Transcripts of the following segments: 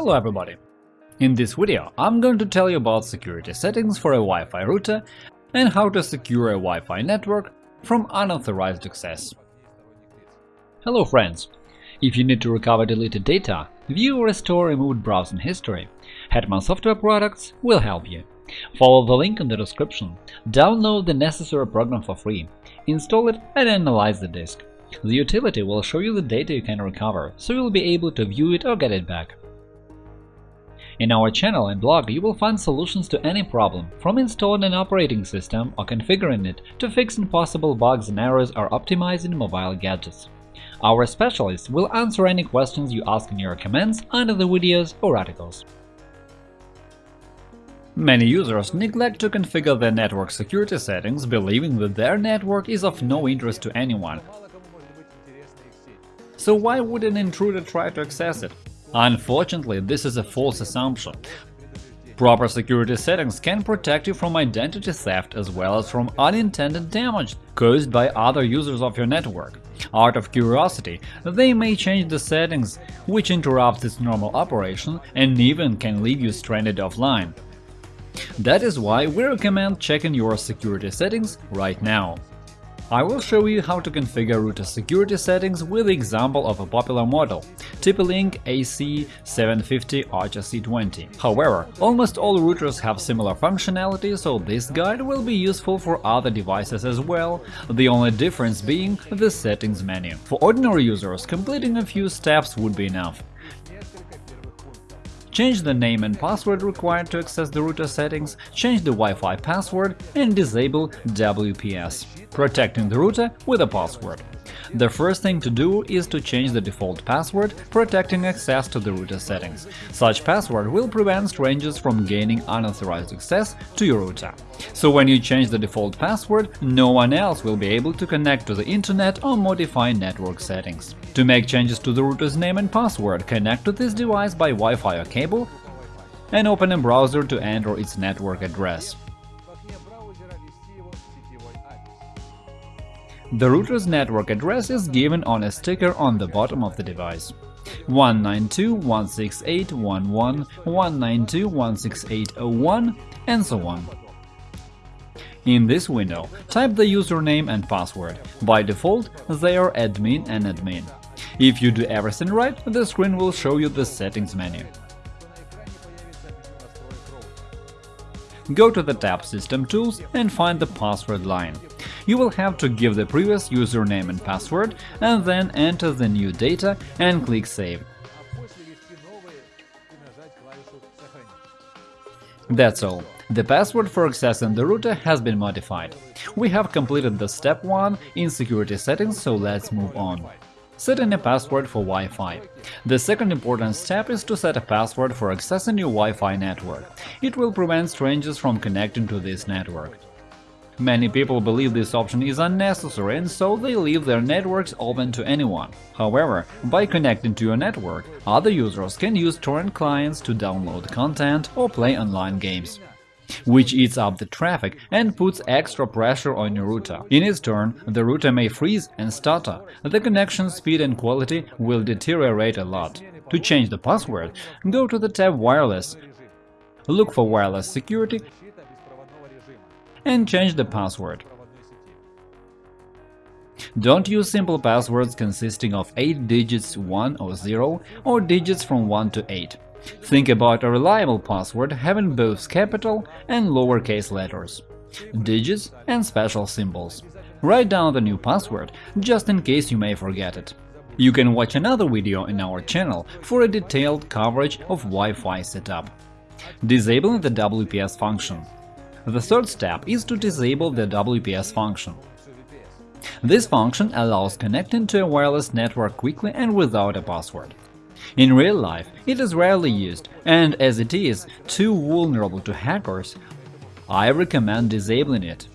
Hello everybody! In this video I'm going to tell you about security settings for a Wi-Fi router and how to secure a Wi-Fi network from unauthorized access. Hello friends! If you need to recover deleted data, view or restore removed browsing history, Hetman Software Products will help you. Follow the link in the description, download the necessary program for free, install it and analyze the disk. The utility will show you the data you can recover, so you'll be able to view it or get it back. In our channel and blog you will find solutions to any problem, from installing an operating system or configuring it to fixing possible bugs and errors or optimizing mobile gadgets. Our specialists will answer any questions you ask in your comments under the videos or articles. Many users neglect to configure their network security settings, believing that their network is of no interest to anyone. So why would an intruder try to access it? Unfortunately, this is a false assumption. Proper security settings can protect you from identity theft as well as from unintended damage caused by other users of your network. Out of curiosity, they may change the settings, which interrupts its normal operation and even can leave you stranded offline. That is why we recommend checking your security settings right now. I will show you how to configure router security settings with the example of a popular model – TP-Link AC750 Archer C20. However, almost all routers have similar functionality, so this guide will be useful for other devices as well, the only difference being the settings menu. For ordinary users, completing a few steps would be enough. Change the name and password required to access the router settings, change the Wi-Fi password and disable WPS, protecting the router with a password. The first thing to do is to change the default password, protecting access to the router settings. Such password will prevent strangers from gaining unauthorized access to your router. So when you change the default password, no one else will be able to connect to the internet or modify network settings. To make changes to the router's name and password, connect to this device by Wi-Fi or cable and open a browser to enter its network address. The router's network address is given on a sticker on the bottom of the device. 192.168.11, 192.168.01, and so on. In this window, type the username and password. By default, they are admin and admin. If you do everything right, the screen will show you the settings menu. Go to the tab System Tools and find the password line. You will have to give the previous username and password and then enter the new data and click Save. That's all. The password for accessing the router has been modified. We have completed the step 1 in security settings, so let's move on. Setting a password for Wi-Fi. The second important step is to set a password for accessing your Wi-Fi network. It will prevent strangers from connecting to this network. Many people believe this option is unnecessary and so they leave their networks open to anyone. However, by connecting to your network, other users can use torrent clients to download content or play online games which eats up the traffic and puts extra pressure on your router. In its turn, the router may freeze and stutter, the connection speed and quality will deteriorate a lot. To change the password, go to the tab Wireless, look for Wireless Security and change the password. Don't use simple passwords consisting of 8 digits 1 or 0 or digits from 1 to 8. Think about a reliable password having both capital and lowercase letters, digits and special symbols. Write down the new password, just in case you may forget it. You can watch another video in our channel for a detailed coverage of Wi-Fi setup. Disabling the WPS function The third step is to disable the WPS function. This function allows connecting to a wireless network quickly and without a password. In real life, it is rarely used, and as it is too vulnerable to hackers, I recommend disabling it.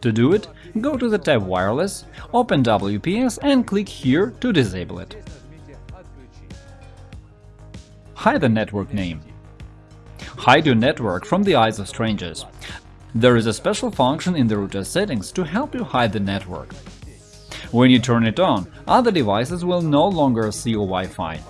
To do it, go to the tab Wireless, open WPS and click here to disable it. Hide the network name. Hide your network from the eyes of strangers. There is a special function in the router settings to help you hide the network. When you turn it on, other devices will no longer see your Wi-Fi.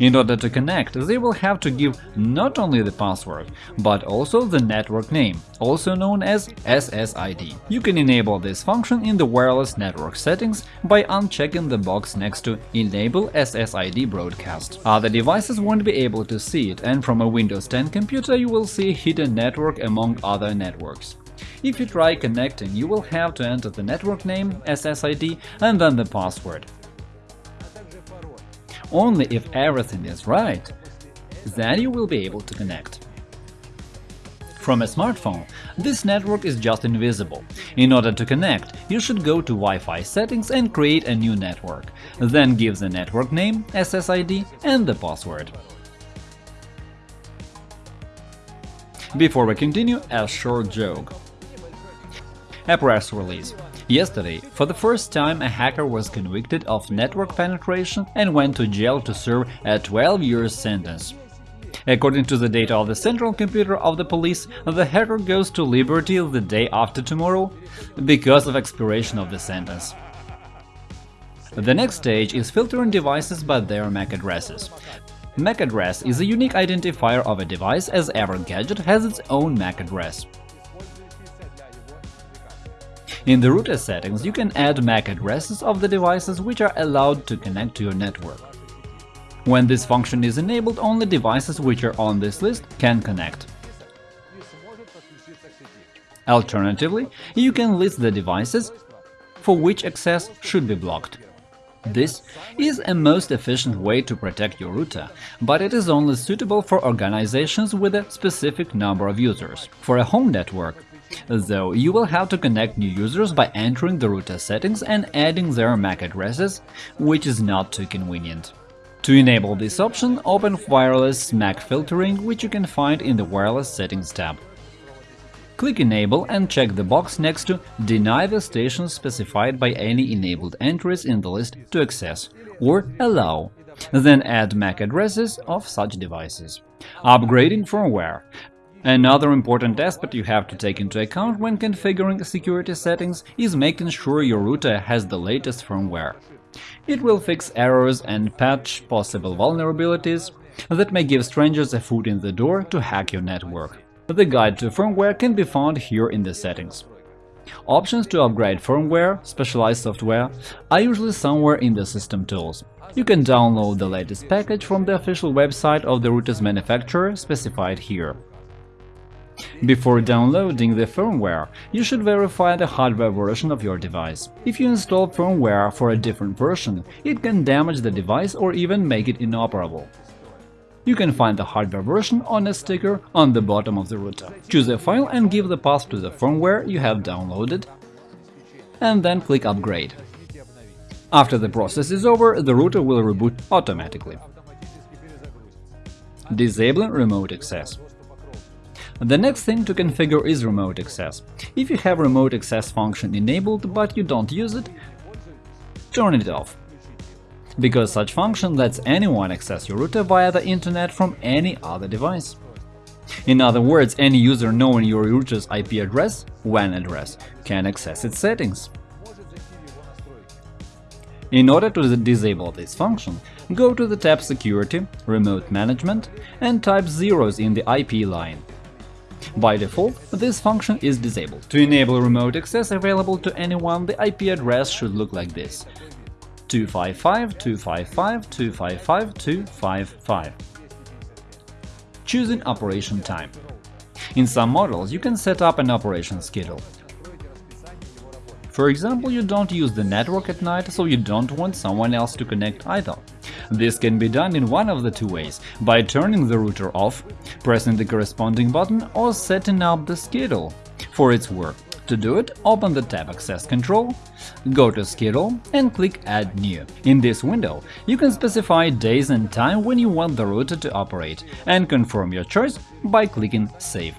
In order to connect, they will have to give not only the password, but also the network name, also known as SSID. You can enable this function in the wireless network settings by unchecking the box next to Enable SSID broadcast. Other devices won't be able to see it, and from a Windows 10 computer you will see hidden network among other networks. If you try connecting, you will have to enter the network name, SSID, and then the password. Only if everything is right, then you will be able to connect. From a smartphone, this network is just invisible. In order to connect, you should go to Wi-Fi settings and create a new network, then give the network name, SSID and the password. Before we continue, a short joke. A press release. Yesterday, for the first time, a hacker was convicted of network penetration and went to jail to serve a 12-year sentence. According to the data of the central computer of the police, the hacker goes to liberty the day after tomorrow because of expiration of the sentence. The next stage is filtering devices by their MAC addresses. MAC address is a unique identifier of a device as every gadget has its own MAC address. In the router settings, you can add MAC addresses of the devices which are allowed to connect to your network. When this function is enabled, only devices which are on this list can connect. Alternatively, you can list the devices for which access should be blocked. This is a most efficient way to protect your router, but it is only suitable for organizations with a specific number of users. For a home network, Though you will have to connect new users by entering the router settings and adding their MAC addresses, which is not too convenient. To enable this option, open Wireless MAC filtering, which you can find in the Wireless Settings tab. Click Enable and check the box next to Deny the stations specified by any enabled entries in the list to access, or Allow. Then add MAC addresses of such devices. Upgrading firmware. Another important aspect you have to take into account when configuring security settings is making sure your router has the latest firmware. It will fix errors and patch possible vulnerabilities that may give strangers a foot in the door to hack your network. The guide to firmware can be found here in the settings. Options to upgrade firmware, specialized software, are usually somewhere in the system tools. You can download the latest package from the official website of the router's manufacturer specified here. Before downloading the firmware, you should verify the hardware version of your device. If you install firmware for a different version, it can damage the device or even make it inoperable. You can find the hardware version on a sticker on the bottom of the router. Choose a file and give the path to the firmware you have downloaded, and then click Upgrade. After the process is over, the router will reboot automatically. Disabling remote access the next thing to configure is remote access. If you have remote access function enabled but you don't use it, turn it off. Because such function lets anyone access your router via the internet from any other device. In other words, any user knowing your router's IP address, WAN address, can access its settings. In order to disable this function, go to the tab Security, Remote Management and type zeros in the IP line. By default, this function is disabled. To enable remote access available to anyone, the IP address should look like this 255.255.255.255. Choosing operation time. In some models, you can set up an operation schedule. For example, you don't use the network at night, so you don't want someone else to connect either. This can be done in one of the two ways – by turning the router off, pressing the corresponding button or setting up the schedule for its work. To do it, open the tab Access Control, go to Schedule and click Add New. In this window, you can specify days and time when you want the router to operate and confirm your choice by clicking Save.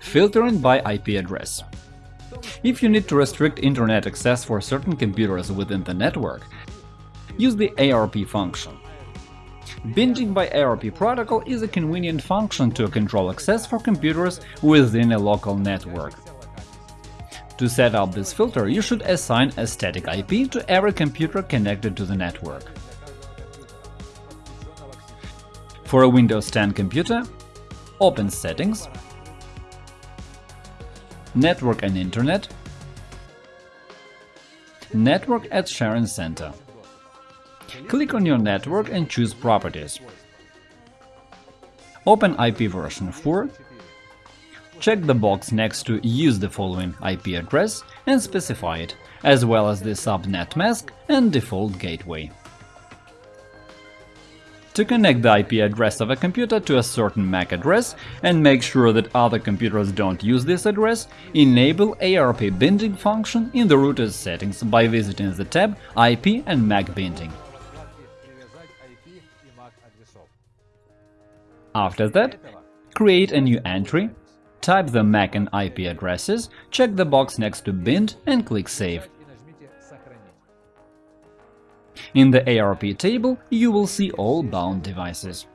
Filtering by IP address If you need to restrict internet access for certain computers within the network, use the ARP function. Binding by ARP protocol is a convenient function to control access for computers within a local network. To set up this filter, you should assign a static IP to every computer connected to the network. For a Windows 10 computer, open Settings, Network and Internet, Network and Sharing Center. Click on your network and choose Properties. Open IP version 4, check the box next to Use the following IP address and specify it, as well as the subnet mask and default gateway. To connect the IP address of a computer to a certain MAC address and make sure that other computers don't use this address, enable ARP binding function in the router's settings by visiting the tab IP and MAC binding. After that, create a new entry, type the MAC and IP addresses, check the box next to bind and click Save. In the ARP table, you will see all bound devices.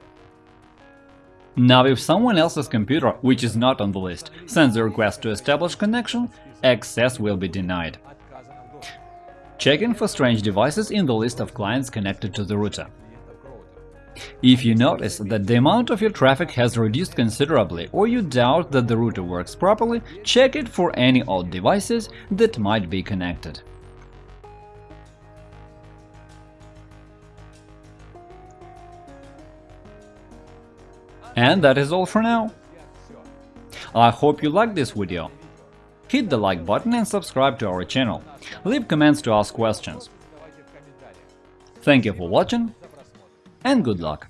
Now, if someone else's computer, which is not on the list, sends a request to establish connection, access will be denied. Checking for strange devices in the list of clients connected to the router. If you notice that the amount of your traffic has reduced considerably or you doubt that the router works properly, check it for any odd devices that might be connected. And that is all for now. I hope you liked this video. Hit the like button and subscribe to our channel. Leave comments to ask questions. Thank you for watching and good luck!